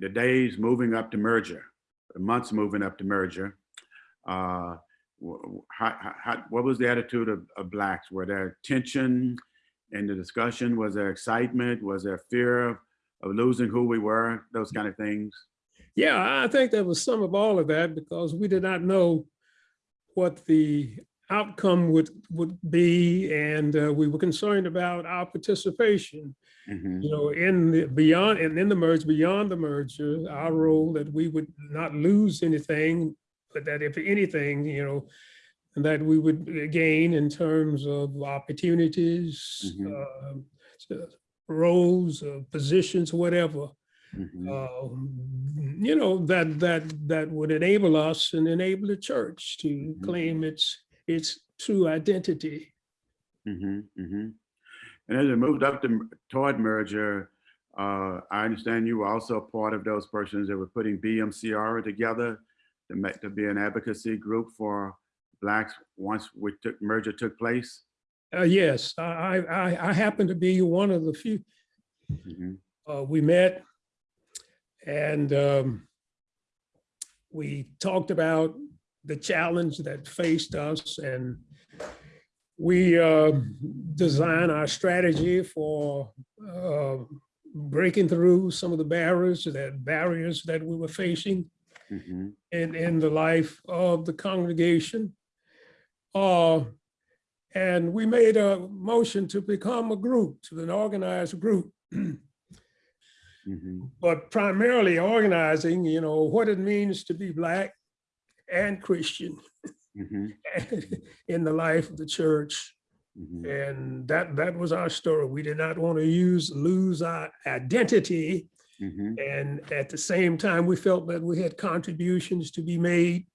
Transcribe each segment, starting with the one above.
the days moving up to merger, the months moving up to merger, uh, how- how, what was the attitude of, of blacks? Were there tension in the discussion? Was there excitement? Was there fear of, of losing who we were? Those kind of things? Yeah, I think there was some of all of that because we did not know what the outcome would, would be. And uh, we were concerned about our participation, Mhm, you know, in the beyond, and in the merge, beyond the merger, our role that we would not lose anything, but that if anything, you know, that we would gain in terms of opportunities, Mhm. um, so roles, uh, positions, whatever mhm, um, you know, that, that, that would enable us and enable the church to Mhm. claim its, its true identity. Mm -hmm, mm -hmm. And as it moved up to, toward merger, uh, I understand you were also part of those persons that were putting BMCR together to make, to be an advocacy group for blacks once we took, merger took place. Uh, yes, I, I, I happen to be one of the few, Mhm, uh, we met and, um, we talked about the challenge that faced us and we, uh, designed our strategy for, uh, breaking through some of the barriers, that barriers that we were facing. mhm, in, in the life of the congregation. Uh, and we made a motion to become a group, to an organized group, mhm, but primarily organizing, you know, what it means to be Black and Christian mhm, in the life of the church. mhm, And that, that was our story. We did not want to use, lose our identity. Mhm, And at the same time, we felt that we had contributions to be made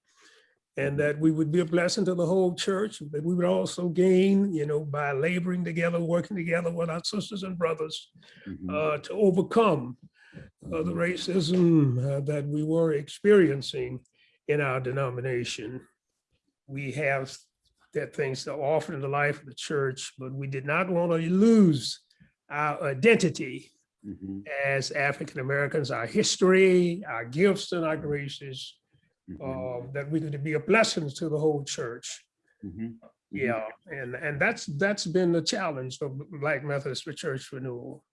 and that we would be a blessing to the whole church, that we would also gain, you know, by laboring together, working together with our sisters and brothers mhm, uh, to overcome uh, the racism uh, that we were experiencing in our denomination. We have that things to offer in the life of the church, but we did not want to lose our identity mhm, as African Americans, our history, our gifts and our graces, mhm, uh, that we could be a blessing to the whole church. mhm, mhm. Yeah, and, and that's, that's been the challenge of Black Methodist Church Renewal.